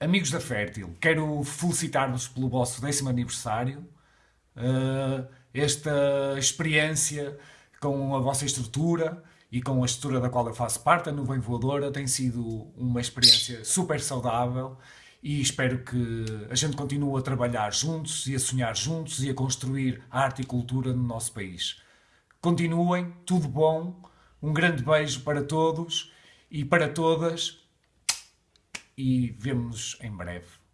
Amigos da Fértil, quero felicitar-vos pelo vosso décimo aniversário. Uh, esta experiência com a vossa estrutura e com a estrutura da qual eu faço parte, a Nuvem Voadora, tem sido uma experiência super saudável e espero que a gente continue a trabalhar juntos e a sonhar juntos e a construir arte e cultura no nosso país. Continuem, tudo bom, um grande beijo para todos e para todas e vemo-nos em breve.